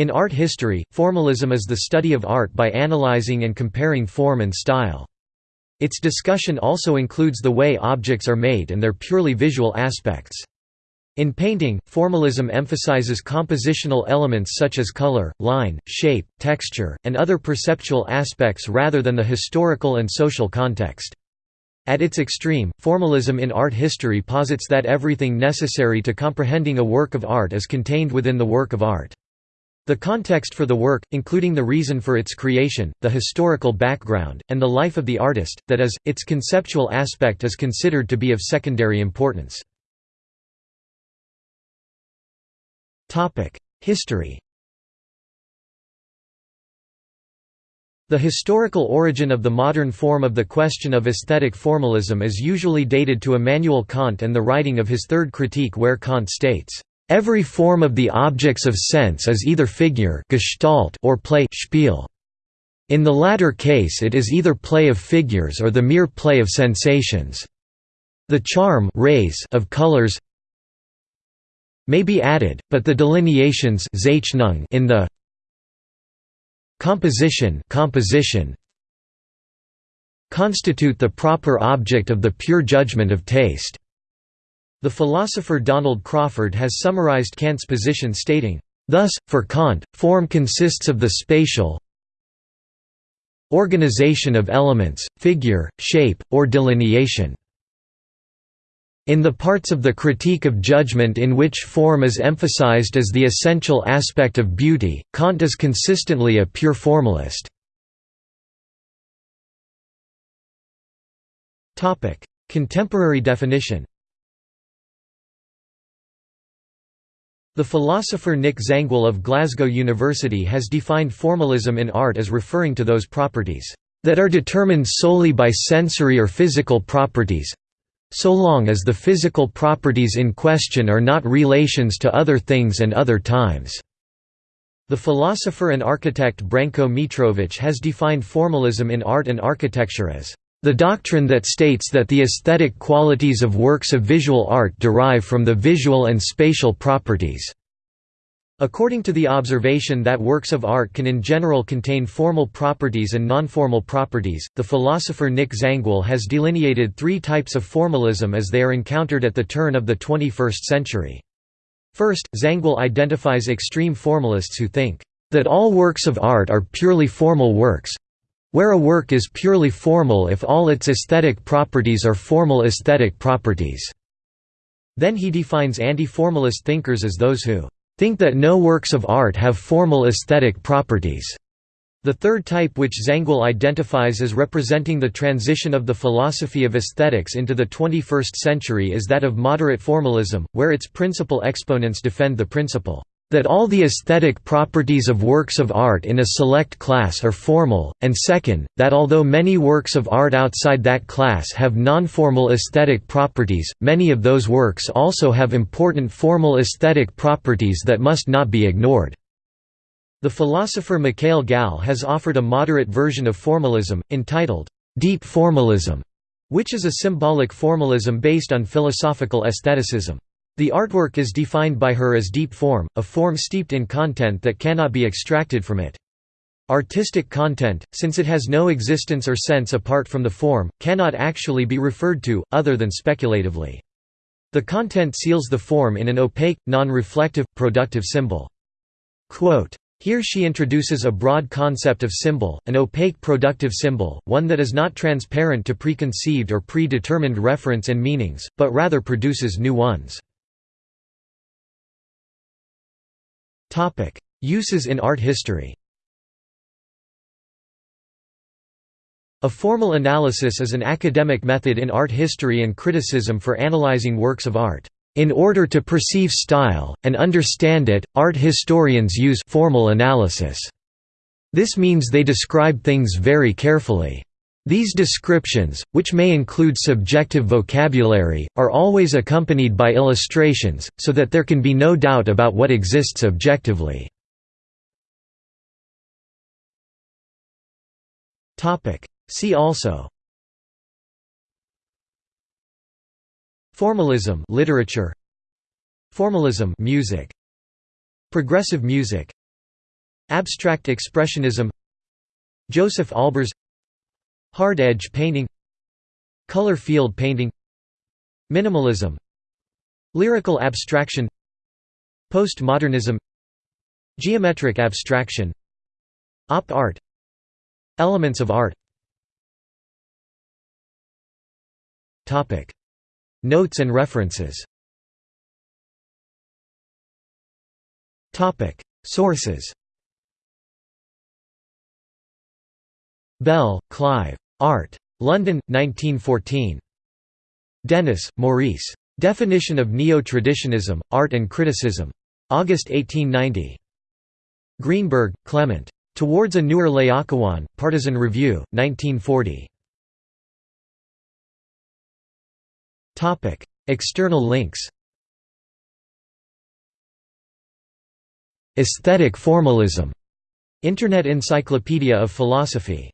In art history, formalism is the study of art by analyzing and comparing form and style. Its discussion also includes the way objects are made and their purely visual aspects. In painting, formalism emphasizes compositional elements such as color, line, shape, texture, and other perceptual aspects rather than the historical and social context. At its extreme, formalism in art history posits that everything necessary to comprehending a work of art is contained within the work of art. The context for the work, including the reason for its creation, the historical background, and the life of the artist, that is, its conceptual aspect is considered to be of secondary importance. History The historical origin of the modern form of the question of aesthetic formalism is usually dated to Immanuel Kant and the writing of his third critique where Kant states, Every form of the objects of sense is either figure gestalt or play spiel. In the latter case it is either play of figures or the mere play of sensations. The charm rays of colors may be added, but the delineations in the composition, composition constitute the proper object of the pure judgment of taste. The philosopher Donald Crawford has summarized Kant's position stating, Thus, for Kant, form consists of the spatial organization of elements, figure, shape, or delineation. In the parts of the critique of judgment in which form is emphasized as the essential aspect of beauty, Kant is consistently a pure formalist. Contemporary definition The philosopher Nick Zangwill of Glasgow University has defined formalism in art as referring to those properties that are determined solely by sensory or physical properties so long as the physical properties in question are not relations to other things and other times. The philosopher and architect Branko Mitrovic has defined formalism in art and architecture as the doctrine that states that the aesthetic qualities of works of visual art derive from the visual and spatial properties. According to the observation that works of art can in general contain formal properties and nonformal properties, the philosopher Nick Zangwill has delineated three types of formalism as they are encountered at the turn of the 21st century. First, Zangwill identifies extreme formalists who think, "...that all works of art are purely formal works, where a work is purely formal if all its aesthetic properties are formal aesthetic properties. Then he defines anti-formalist thinkers as those who think that no works of art have formal aesthetic properties. The third type which Zangwill identifies as representing the transition of the philosophy of aesthetics into the 21st century is that of moderate formalism, where its principal exponents defend the principle that all the aesthetic properties of works of art in a select class are formal, and second, that although many works of art outside that class have non-formal aesthetic properties, many of those works also have important formal aesthetic properties that must not be ignored. The philosopher Michalle Gal has offered a moderate version of formalism, entitled, Deep Formalism, which is a symbolic formalism based on philosophical aestheticism. The artwork is defined by her as deep form, a form steeped in content that cannot be extracted from it. Artistic content, since it has no existence or sense apart from the form, cannot actually be referred to, other than speculatively. The content seals the form in an opaque, non-reflective, productive symbol. Quote, here she introduces a broad concept of symbol, an opaque productive symbol, one that is not transparent to preconceived or predetermined reference and meanings, but rather produces new ones. Topic: Uses in art history. A formal analysis is an academic method in art history and criticism for analyzing works of art. In order to perceive style, and understand it, art historians use formal analysis. This means they describe things very carefully. These descriptions, which may include subjective vocabulary, are always accompanied by illustrations, so that there can be no doubt about what exists objectively. See also. Formalism literature. Formalism music. Progressive music. Abstract Expressionism. Josef Albers Hard edge painting Color field painting Minimalism Lyrical abstraction Postmodernism Geometric abstraction Op art Elements of art. Notes and references. Sources Bell, Clive. Art. London, 1914. Denis, Maurice. Definition of Neo-Traditionism, Art and Criticism. August 1890. Greenberg, Clement. Towards a Newer Laocoon, Partisan Review, 1940. External links Aesthetic formalism. Internet Encyclopedia of Philosophy